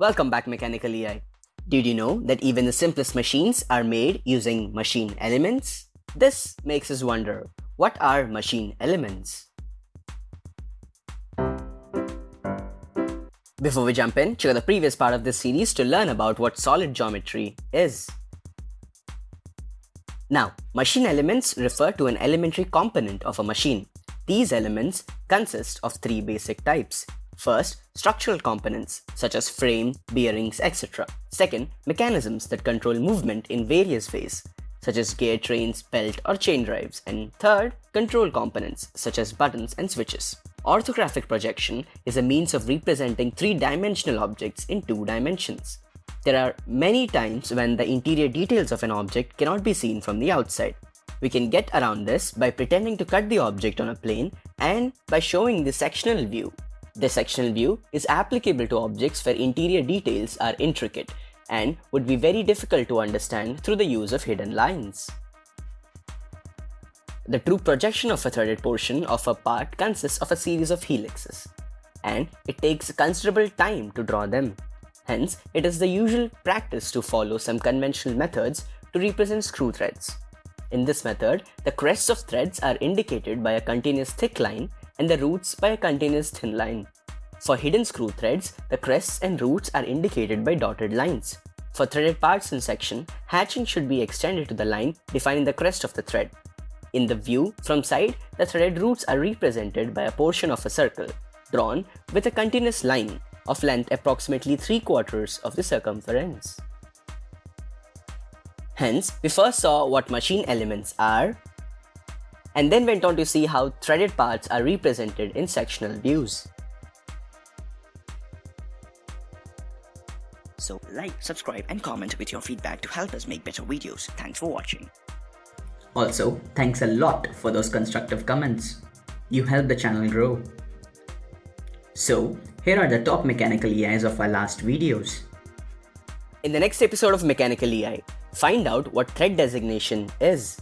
Welcome back Mechanical EI. Did you know that even the simplest machines are made using machine elements? This makes us wonder, what are machine elements? Before we jump in, check out the previous part of this series to learn about what solid geometry is. Now, machine elements refer to an elementary component of a machine. These elements consist of three basic types. First, structural components such as frame, bearings, etc. Second, mechanisms that control movement in various ways such as gear trains, belt or chain drives. And third, control components such as buttons and switches. Orthographic projection is a means of representing three-dimensional objects in two dimensions. There are many times when the interior details of an object cannot be seen from the outside. We can get around this by pretending to cut the object on a plane and by showing the sectional view. The sectional view is applicable to objects where interior details are intricate and would be very difficult to understand through the use of hidden lines. The true projection of a threaded portion of a part consists of a series of helixes, and it takes considerable time to draw them. Hence, it is the usual practice to follow some conventional methods to represent screw threads. In this method, the crests of threads are indicated by a continuous thick line and the roots by a continuous thin line. For hidden screw threads, the crests and roots are indicated by dotted lines. For threaded parts in section, hatching should be extended to the line defining the crest of the thread. In the view from side, the threaded roots are represented by a portion of a circle, drawn with a continuous line of length approximately 3 quarters of the circumference. Hence, we first saw what machine elements are, and then went on to see how threaded parts are represented in sectional views. So like, subscribe and comment with your feedback to help us make better videos. Thanks for watching. Also, thanks a lot for those constructive comments. You help the channel grow. So, here are the top mechanical EIs of our last videos. In the next episode of Mechanical EI, find out what thread designation is.